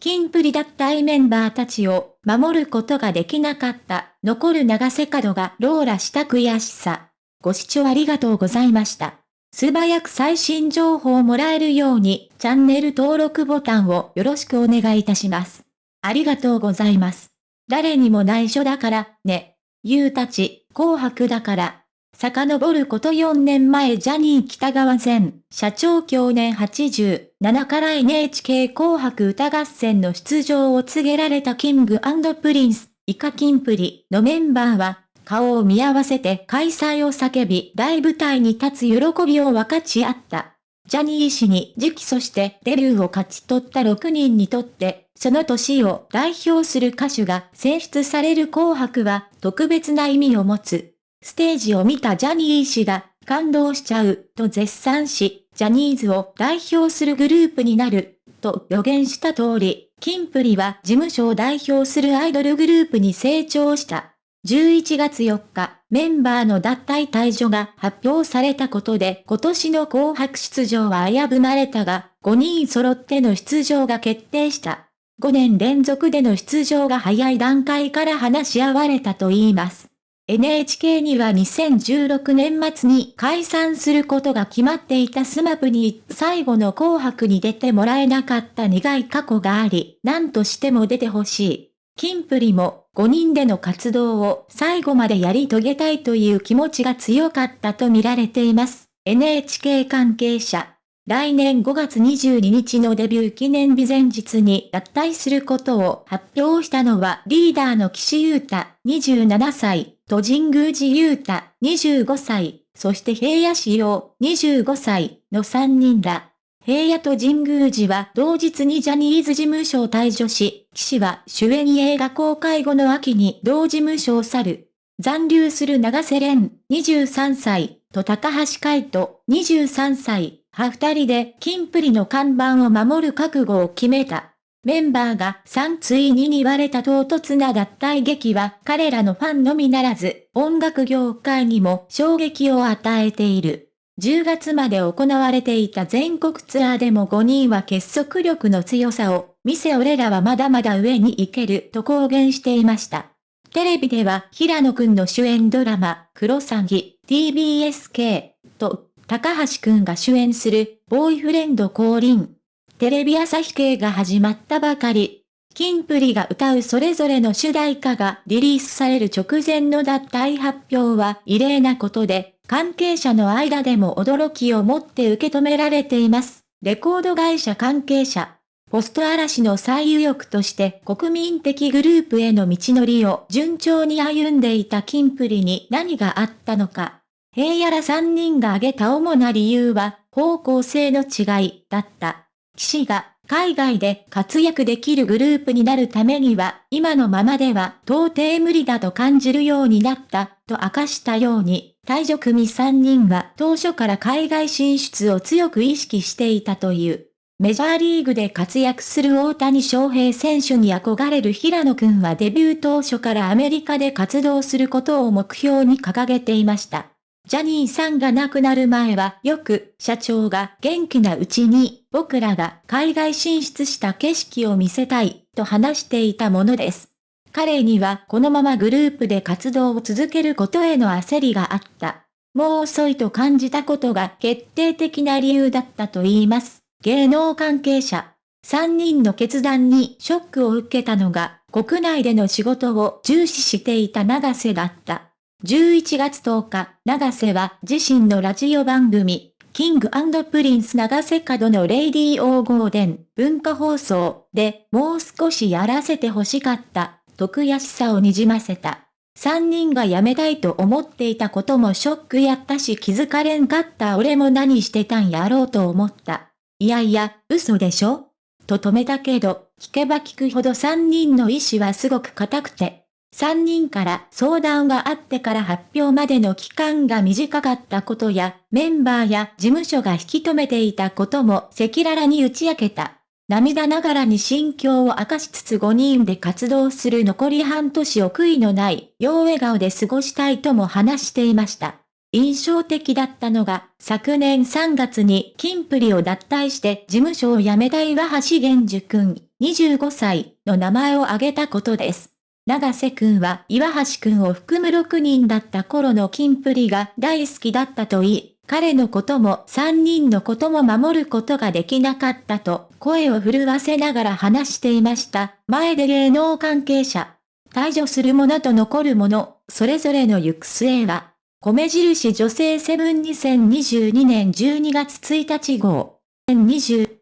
キンプリ脱退メンバーたちを守ることができなかった、残る長瀬角がローラした悔しさ。ご視聴ありがとうございました。素早く最新情報をもらえるように、チャンネル登録ボタンをよろしくお願いいたします。ありがとうございます。誰にも内緒だから、ね。ゆうたち、紅白だから。遡ること4年前ジャニー北川前、社長去年87から NHK 紅白歌合戦の出場を告げられたキングプリンス、イカキンプリのメンバーは、顔を見合わせて開催を叫び大舞台に立つ喜びを分かち合った。ジャニー氏に次期そしてデビューを勝ち取った6人にとって、その年を代表する歌手が選出される紅白は特別な意味を持つ。ステージを見たジャニー氏が感動しちゃうと絶賛し、ジャニーズを代表するグループになると予言した通り、キンプリは事務所を代表するアイドルグループに成長した。11月4日、メンバーの脱退、退所が発表されたことで今年の紅白出場は危ぶまれたが、5人揃っての出場が決定した。5年連続での出場が早い段階から話し合われたといいます。NHK には2016年末に解散することが決まっていた SMAP に最後の紅白に出てもらえなかった苦い過去があり、何としても出てほしい。キンプリも5人での活動を最後までやり遂げたいという気持ちが強かったと見られています。NHK 関係者。来年5月22日のデビュー記念日前日に脱退することを発表したのはリーダーの岸優太27歳と神宮寺優太25歳、そして平野志陽25歳の3人だ。平野と神宮寺は同日にジャニーズ事務所を退場し、岸は主演映画公開後の秋に同事務所を去る。残留する長瀬廉23歳と高橋海人23歳、は二人で金プリの看板を守る覚悟を決めた。メンバーが3ついに言われた唐突な脱退劇は彼らのファンのみならず音楽業界にも衝撃を与えている。10月まで行われていた全国ツアーでも5人は結束力の強さを見せ俺らはまだまだ上に行けると公言していました。テレビでは平野くんの主演ドラマ、クロサギ、TBSK と高橋くんが主演するボーイフレンド降臨テレビ朝日系が始まったばかり。キンプリが歌うそれぞれの主題歌がリリースされる直前の脱退発表は異例なことで、関係者の間でも驚きを持って受け止められています。レコード会社関係者。ポスト嵐の最有力として国民的グループへの道のりを順調に歩んでいたキンプリに何があったのか。平野ら3人が挙げた主な理由は方向性の違いだった。騎士が海外で活躍できるグループになるためには、今のままでは到底無理だと感じるようになった、と明かしたように、退場組3人は当初から海外進出を強く意識していたという。メジャーリーグで活躍する大谷翔平選手に憧れる平野くんはデビュー当初からアメリカで活動することを目標に掲げていました。ジャニーさんが亡くなる前はよく社長が元気なうちに僕らが海外進出した景色を見せたいと話していたものです。彼にはこのままグループで活動を続けることへの焦りがあった。もう遅いと感じたことが決定的な理由だったと言います。芸能関係者。3人の決断にショックを受けたのが国内での仕事を重視していた永瀬だった。11月10日、永瀬は自身のラジオ番組、 King & Prince 永瀬廉の Radio GARDEN 文化放送でもう少しやらせて欲しかった、と悔しさをにじませた。三人が辞めたいと思っていたこともショックやったし気づかれんかった俺も何してたんやろうと思った。いやいや、嘘でしょ？と止めたけど、聞けば聞くほど三人の意志はすごく硬くて、3人から相談があってから発表までの期間が短かったことや、メンバーや事務所が引き止めていたことも赤裸々に打ち明けた。涙ながらに心境を明かしつつ5人で活動する残り半年を悔いのない、よう笑顔で過ごしたいとも話していました。印象的だったのが、昨年3月にキンプリを脱退して事務所を辞めた岩橋玄樹くん。25歳の名前を挙げたことです。長瀬くんは岩橋くんを含む6人だった頃のキンプリが大好きだったと言い、彼のことも3人のことも守ることができなかったと声を震わせながら話していました。前で芸能関係者。退場するものと残るもの、それぞれの行く末は、米印女性セブン2022年12月1日号。20